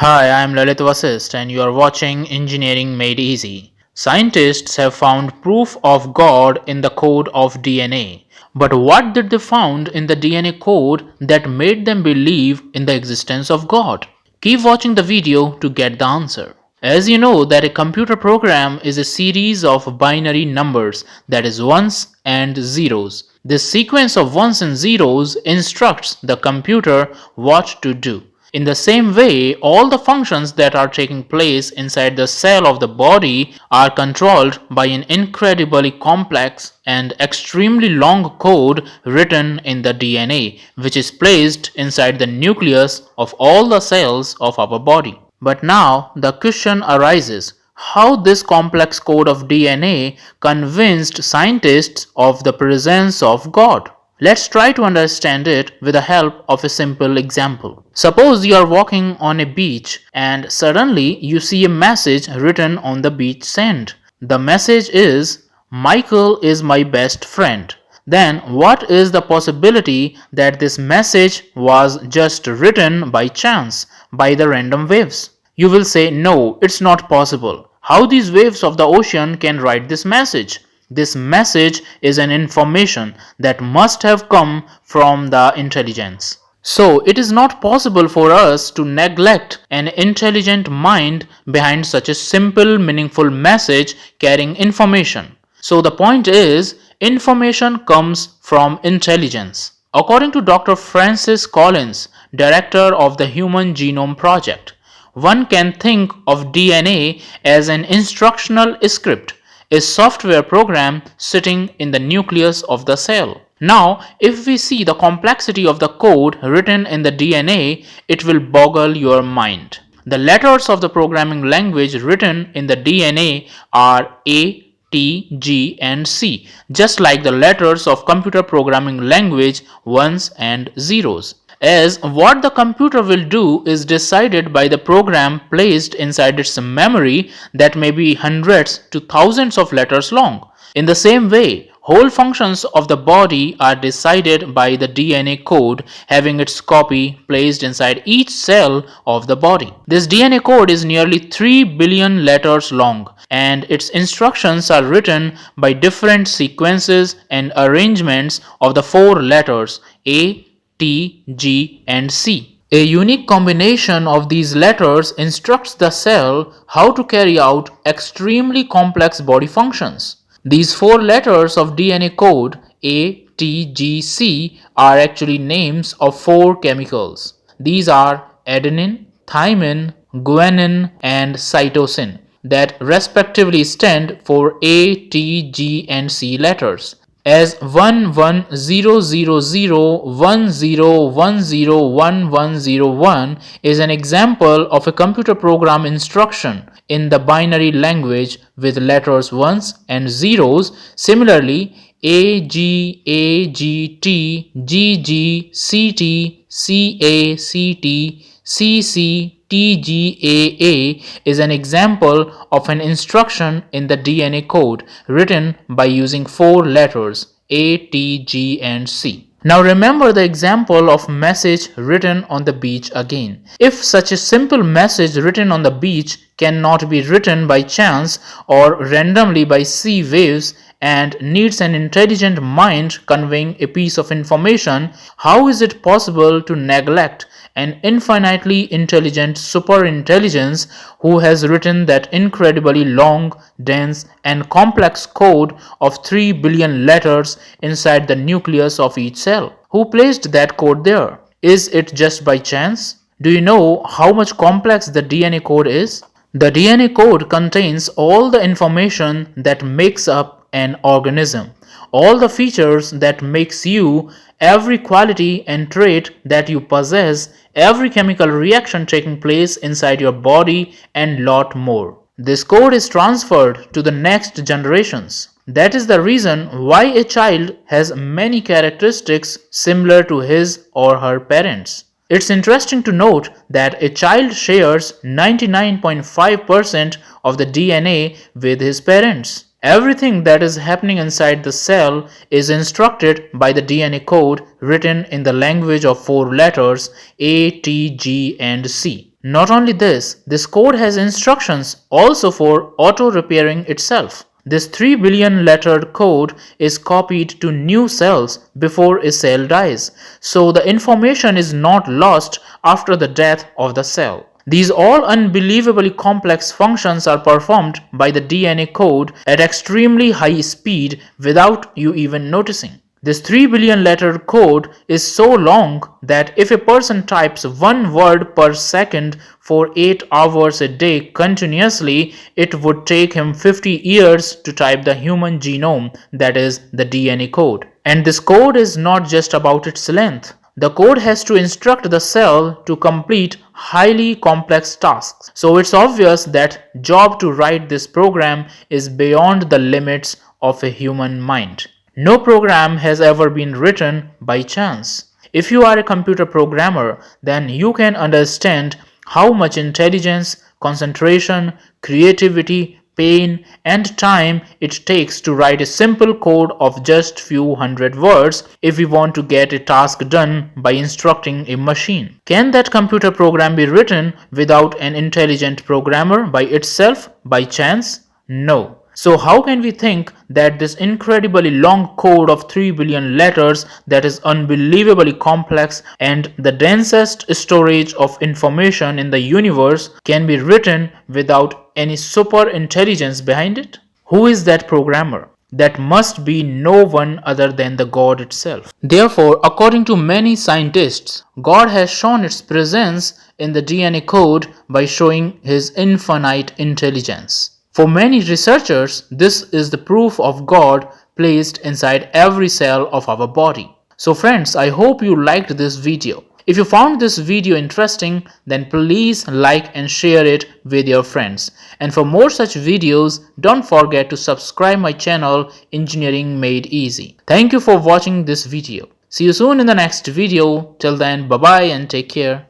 Hi, I'm Lalit Vasist and you are watching Engineering Made Easy. Scientists have found proof of God in the code of DNA. But what did they found in the DNA code that made them believe in the existence of God? Keep watching the video to get the answer. As you know that a computer program is a series of binary numbers that is ones and zeros. This sequence of ones and zeros instructs the computer what to do. In the same way, all the functions that are taking place inside the cell of the body are controlled by an incredibly complex and extremely long code written in the DNA, which is placed inside the nucleus of all the cells of our body. But now the question arises, how this complex code of DNA convinced scientists of the presence of God. Let's try to understand it with the help of a simple example. Suppose you are walking on a beach and suddenly you see a message written on the beach sand. The message is, Michael is my best friend. Then what is the possibility that this message was just written by chance by the random waves? You will say, no, it's not possible. How these waves of the ocean can write this message? This message is an information that must have come from the intelligence. So it is not possible for us to neglect an intelligent mind behind such a simple meaningful message carrying information. So the point is information comes from intelligence. According to Dr. Francis Collins, director of the Human Genome Project, one can think of DNA as an instructional script a software program sitting in the nucleus of the cell. Now, if we see the complexity of the code written in the DNA, it will boggle your mind. The letters of the programming language written in the DNA are A, T, G and C, just like the letters of computer programming language ones and zeros as what the computer will do is decided by the program placed inside its memory that may be hundreds to thousands of letters long. In the same way, whole functions of the body are decided by the DNA code having its copy placed inside each cell of the body. This DNA code is nearly 3 billion letters long and its instructions are written by different sequences and arrangements of the four letters A, T, G and C. A unique combination of these letters instructs the cell how to carry out extremely complex body functions. These four letters of DNA code A, T, G, C are actually names of four chemicals. These are adenine, thymine, guanine and cytosine that respectively stand for A, T, G and C letters as 110010101101 is an example of a computer program instruction in the binary language with letters ones and zeros. Similarly, A, G, A, G, T, G, G, C, T, C, A, C, T, C, C, TGAA is an example of an instruction in the DNA code written by using four letters A, T, G and C. Now remember the example of message written on the beach again. If such a simple message written on the beach cannot be written by chance or randomly by sea waves and needs an intelligent mind conveying a piece of information, how is it possible to neglect an infinitely intelligent superintelligence who has written that incredibly long, dense, and complex code of 3 billion letters inside the nucleus of each cell. Who placed that code there? Is it just by chance? Do you know how much complex the DNA code is? The DNA code contains all the information that makes up an organism all the features that makes you, every quality and trait that you possess, every chemical reaction taking place inside your body and lot more. This code is transferred to the next generations. That is the reason why a child has many characteristics similar to his or her parents. It's interesting to note that a child shares 99.5% of the DNA with his parents. Everything that is happening inside the cell is instructed by the DNA code written in the language of four letters A, T, G and C. Not only this, this code has instructions also for auto-repairing itself. This 3 billion lettered code is copied to new cells before a cell dies, so the information is not lost after the death of the cell. These all unbelievably complex functions are performed by the DNA code at extremely high speed without you even noticing. This 3 billion letter code is so long that if a person types one word per second for 8 hours a day continuously, it would take him 50 years to type the human genome, that is, the DNA code. And this code is not just about its length. The code has to instruct the cell to complete highly complex tasks. So it's obvious that job to write this program is beyond the limits of a human mind. No program has ever been written by chance. If you are a computer programmer, then you can understand how much intelligence, concentration, creativity, pain and time it takes to write a simple code of just few hundred words if we want to get a task done by instructing a machine. Can that computer program be written without an intelligent programmer by itself by chance? No. So how can we think that this incredibly long code of 3 billion letters that is unbelievably complex and the densest storage of information in the universe can be written without any super intelligence behind it? Who is that programmer? That must be no one other than the God itself. Therefore, according to many scientists, God has shown its presence in the DNA code by showing his infinite intelligence. For many researchers, this is the proof of God placed inside every cell of our body. So friends, I hope you liked this video. If you found this video interesting, then please like and share it with your friends. And for more such videos, don't forget to subscribe my channel Engineering Made Easy. Thank you for watching this video. See you soon in the next video. Till then, bye bye and take care.